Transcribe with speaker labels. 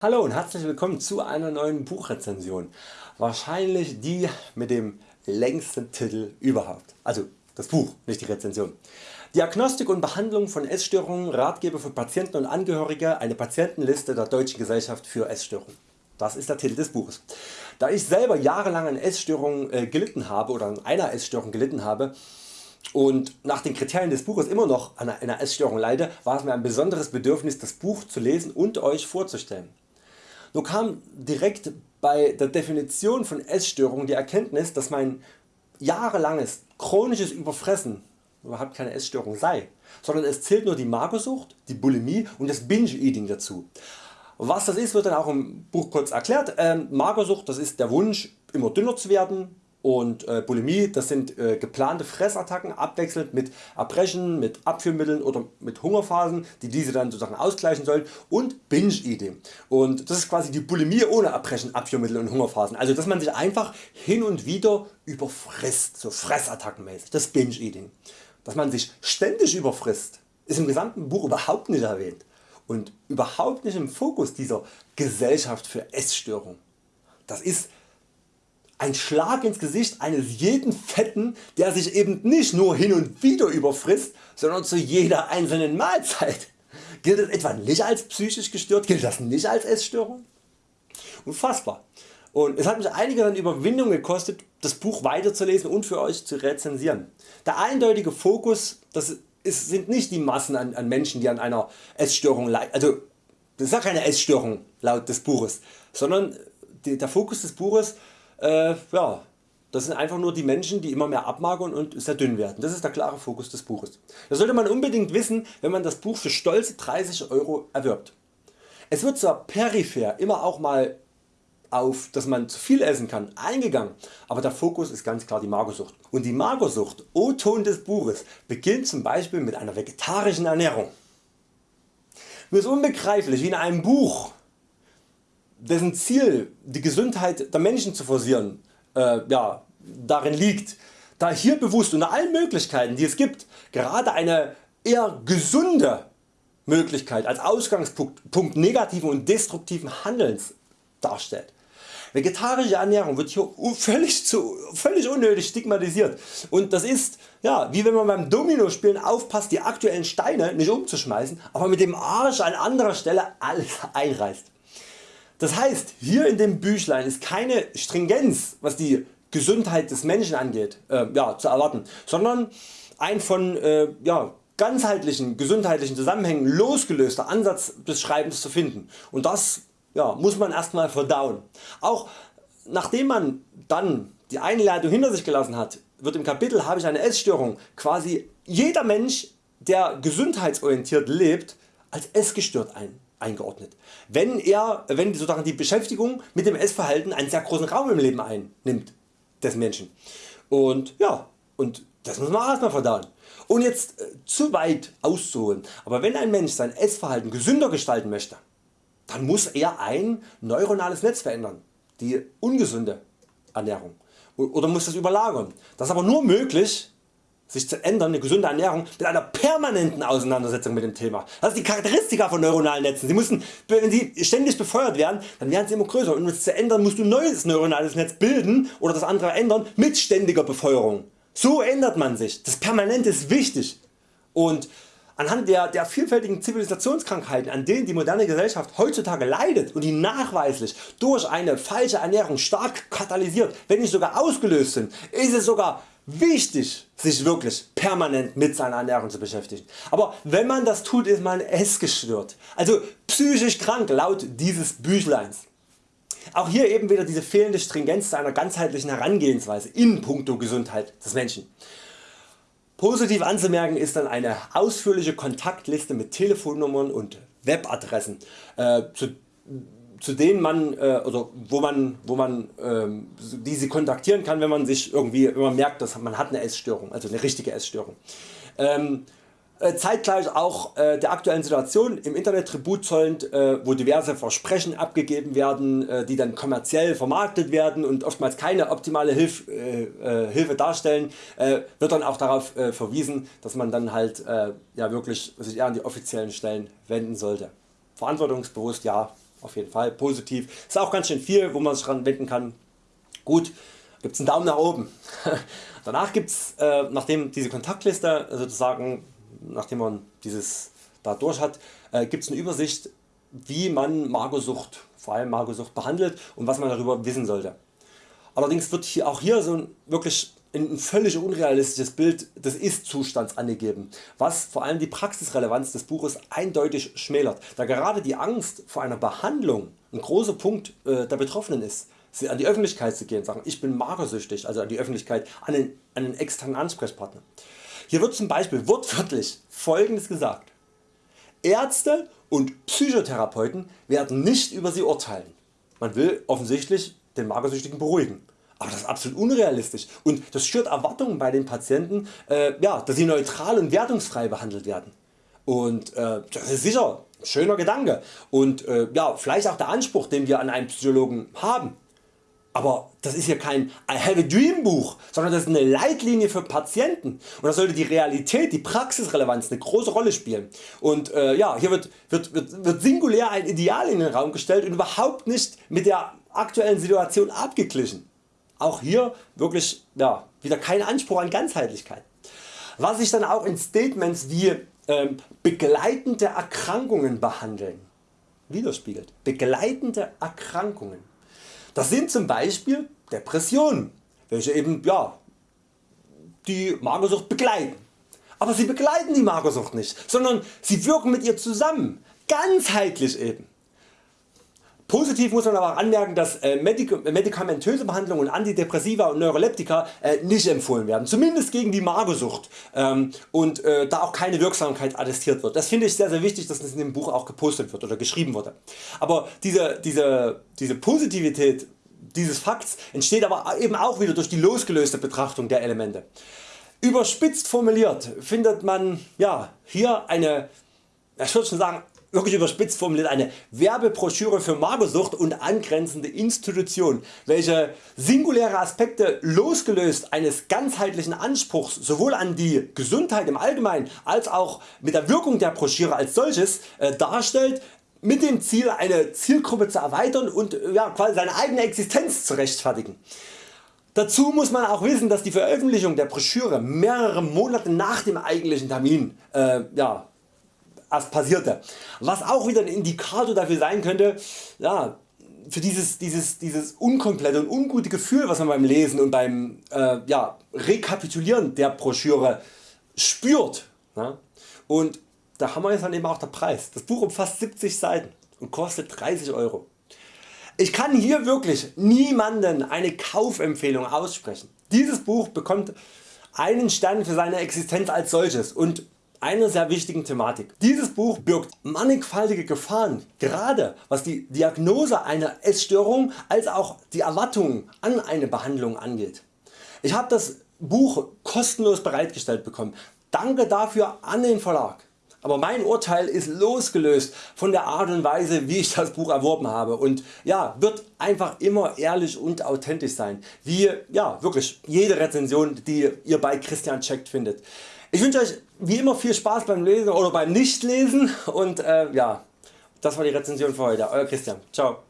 Speaker 1: Hallo und herzlich willkommen zu einer neuen Buchrezension. Wahrscheinlich die mit dem längsten Titel überhaupt. Also das Buch, nicht die Rezension. Diagnostik und Behandlung von Essstörungen, Ratgeber für Patienten und Angehörige, eine Patientenliste der Deutschen Gesellschaft für Essstörungen. Das ist der Titel des Buches. Da ich selber jahrelang an Essstörungen äh, gelitten habe oder an einer Essstörung gelitten habe, und nach den Kriterien des Buches immer noch an einer Essstörung leide, war es mir ein besonderes Bedürfnis das Buch zu lesen und Euch vorzustellen. Nur kam direkt bei der Definition von Essstörung die Erkenntnis dass mein jahrelanges chronisches Überfressen überhaupt keine Essstörung sei, sondern es zählt nur die Magersucht, die Bulimie und das Binge-Eating dazu. Was das ist wird dann auch im Buch kurz erklärt. Ähm, Magersucht das ist der Wunsch immer dünner zu werden, und äh, Bulimie das sind äh, geplante Fressattacken abwechselnd mit Erbrechen, mit Abführmitteln oder mit Hungerphasen die diese dann sozusagen ausgleichen sollen und Binge Eating und das ist quasi die Bulimie ohne Erbrechen, Abführmittel und Hungerphasen. Also dass man sich einfach hin und wieder überfrisst, so Fressattackenmäßig, das Binge Eating. Dass man sich ständig überfrisst ist im gesamten Buch überhaupt nicht erwähnt und überhaupt nicht im Fokus dieser Gesellschaft für Essstörungen. Das ist ein Schlag ins Gesicht eines jeden Fetten der sich eben nicht nur hin und wieder überfrisst, sondern zu jeder einzelnen Mahlzeit. Gilt das etwa nicht als psychisch gestört? Gilt das nicht als Essstörung? Unfassbar. Und es hat mich einige dann Überwindung gekostet das Buch weiterzulesen und für Euch zu rezensieren. Der eindeutige Fokus das ist, sind nicht die Massen an, an Menschen die an einer Essstörung leiden, also das ist ja keine Essstörung laut des Buches, sondern der Fokus des Buches äh, ja, das sind einfach nur die Menschen die immer mehr abmagern und sehr dünn werden. Das ist der klare Fokus des Buches. Das sollte man unbedingt wissen wenn man das Buch für stolze 30 Euro erwirbt. Es wird zwar peripher immer auch mal auf dass man zu viel essen kann eingegangen, aber der Fokus ist ganz klar die Magersucht. Und die Magersucht, O-Ton des Buches, beginnt zum Beispiel mit einer vegetarischen Ernährung. Mir ist unbegreiflich wie in einem Buch dessen Ziel die Gesundheit der Menschen zu forcieren äh, ja, darin liegt, da hier bewusst unter allen Möglichkeiten die es gibt gerade eine eher gesunde Möglichkeit als Ausgangspunkt negativen und destruktiven Handelns darstellt. Vegetarische Ernährung wird hier völlig, zu, völlig unnötig stigmatisiert und das ist ja, wie wenn man beim Domino spielen aufpasst die aktuellen Steine nicht umzuschmeißen, aber mit dem Arsch an anderer Stelle alles einreißt. Das heißt hier in dem Büchlein ist keine Stringenz was die Gesundheit des Menschen angeht äh, ja, zu erwarten, sondern ein von äh, ja, ganzheitlichen gesundheitlichen Zusammenhängen losgelöster Ansatz des Schreibens zu finden und das ja, muss man erstmal verdauen. Auch nachdem man dann die Einleitung hinter sich gelassen hat, wird im Kapitel habe ich eine Essstörung quasi jeder Mensch der gesundheitsorientiert lebt als essgestört ein eingeordnet. Wenn, er, wenn sozusagen die Beschäftigung mit dem Essverhalten einen sehr großen Raum im Leben einnimmt des Menschen. Und ja, und das muss man erstmal verdauen. Und jetzt äh, zu weit auszuholen, aber wenn ein Mensch sein Essverhalten gesünder gestalten möchte, dann muss er ein neuronales Netz verändern, die ungesunde Ernährung oder muss das überlagern. Das ist aber nur möglich sich zu ändern, eine gesunde Ernährung mit einer permanenten Auseinandersetzung mit dem Thema. Das ist die Charakteristika von neuronalen Netzen. Sie müssen, wenn sie ständig befeuert werden, dann werden sie immer größer und um es zu ändern musst du ein neues neuronales Netz bilden oder das andere ändern mit ständiger Befeuerung. So ändert man sich. Das Permanente ist wichtig und anhand der, der vielfältigen Zivilisationskrankheiten an denen die moderne Gesellschaft heutzutage leidet und die nachweislich durch eine falsche Ernährung stark katalysiert, wenn nicht sogar ausgelöst sind, ist es sogar wichtig sich wirklich permanent mit seiner Ernährung zu beschäftigen. Aber wenn man das tut ist man essgestört, also psychisch krank laut dieses Büchleins. Auch hier eben wieder diese fehlende Stringenz zu einer ganzheitlichen Herangehensweise in puncto Gesundheit des Menschen. Positiv anzumerken ist dann eine ausführliche Kontaktliste mit Telefonnummern und Webadressen, äh, zu zu denen man äh, oder wo man, wo man ähm, die sie kontaktieren kann wenn man sich irgendwie wenn merkt dass man hat eine Essstörung, also eine richtige Essstörung. Ähm, äh, zeitgleich auch äh, der aktuellen Situation im Internet Tribut zollend, äh, wo diverse Versprechen abgegeben werden, äh, die dann kommerziell vermarktet werden und oftmals keine optimale Hilf, äh, äh, Hilfe darstellen, wird dann auch darauf verwiesen, dass man dann halt ja wirklich sich eher an die offiziellen Stellen wenden sollte. Verantwortungsbewusst ja, auf jeden Fall positiv. Ist auch ganz schön viel wo man sich dran wenden kann. Gut, gibt's einen Daumen nach oben. Danach gibt's äh, nachdem diese Kontaktliste sozusagen nachdem man dieses da durch hat, äh, gibt's eine Übersicht wie man Magersucht, vor allem Magersucht behandelt und was man darüber wissen sollte. Allerdings wird hier auch hier so ein wirklich ein völlig unrealistisches Bild des Ist-Zustands angegeben, was vor allem die Praxisrelevanz des Buches eindeutig schmälert, da gerade die Angst vor einer Behandlung ein großer Punkt äh, der Betroffenen ist an die Öffentlichkeit zu gehen, sagen ich bin magersüchtig, also an die Öffentlichkeit, an einen, einen externen Ansprechpartner. Hier wird zum Beispiel wortwörtlich folgendes gesagt. Ärzte und Psychotherapeuten werden nicht über sie urteilen. Man will offensichtlich den Magersüchtigen beruhigen. Aber das ist absolut unrealistisch und das schürt Erwartungen bei den Patienten, äh, ja, dass sie neutral und wertungsfrei behandelt werden. Und äh, das ist sicher ein schöner Gedanke und äh, ja, vielleicht auch der Anspruch den wir an einen Psychologen haben. Aber das ist hier kein I have a dream Buch, sondern das ist eine Leitlinie für Patienten und da sollte die Realität, die Praxisrelevanz eine große Rolle spielen. Und äh, ja, hier wird, wird, wird, wird singulär ein Ideal in den Raum gestellt und überhaupt nicht mit der aktuellen Situation abgeglichen. Auch hier wirklich ja, wieder kein Anspruch an Ganzheitlichkeit. Was sich dann auch in Statements wie ähm, begleitende Erkrankungen behandeln widerspiegelt. Begleitende Erkrankungen. Das sind zum Beispiel Depressionen, welche eben ja, die Magersucht begleiten. Aber sie begleiten die Magersucht nicht, sondern sie wirken mit ihr zusammen, ganzheitlich eben. Positiv muss man aber anmerken, dass äh, medikamentöse Behandlungen und Antidepressiva und Neuroleptika äh, nicht empfohlen werden, zumindest gegen die Magersucht ähm, und äh, da auch keine Wirksamkeit attestiert wird. Das finde ich sehr sehr wichtig, dass das in dem Buch auch gepostet wird oder geschrieben wurde. Aber diese, diese, diese Positivität dieses Fakts entsteht aber eben auch wieder durch die losgelöste Betrachtung der Elemente. Überspitzt formuliert findet man ja, hier eine, ich würde schon sagen, wirklich überspitzt formuliert eine Werbebroschüre für Magersucht und angrenzende Institutionen, welche singuläre Aspekte losgelöst eines ganzheitlichen Anspruchs sowohl an die Gesundheit im Allgemeinen als auch mit der Wirkung der Broschüre als solches äh, darstellt, mit dem Ziel eine Zielgruppe zu erweitern und ja, quasi seine eigene Existenz zu rechtfertigen. Dazu muss man auch wissen dass die Veröffentlichung der Broschüre mehrere Monate nach dem eigentlichen Termin äh, ja, erst passierte. Was auch wieder ein Indikator dafür sein könnte, ja, für dieses, dieses, dieses unkomplette und ungute Gefühl was man beim Lesen und beim äh, ja, Rekapitulieren der Broschüre spürt. Ne? Und da haben wir jetzt dann eben auch der Preis. Das Buch umfasst 70 Seiten und kostet 30 Euro. Ich kann hier wirklich niemanden eine Kaufempfehlung aussprechen. Dieses Buch bekommt einen Stern für seine Existenz als solches und einer sehr wichtigen Thematik. Dieses Buch birgt mannigfaltige Gefahren, gerade was die Diagnose einer Essstörung als auch die Erwartungen an eine Behandlung angeht. Ich habe das Buch kostenlos bereitgestellt bekommen. Danke dafür an den Verlag. Aber mein Urteil ist losgelöst von der Art und Weise wie ich das Buch erworben habe und ja, wird einfach immer ehrlich und authentisch sein, wie ja, wirklich jede Rezension die ihr bei Christian Checkt findet. Ich wünsche Euch wie immer viel Spaß beim Lesen oder beim Nichtlesen und äh, ja, das war die Rezension für heute. Euer Christian. Ciao.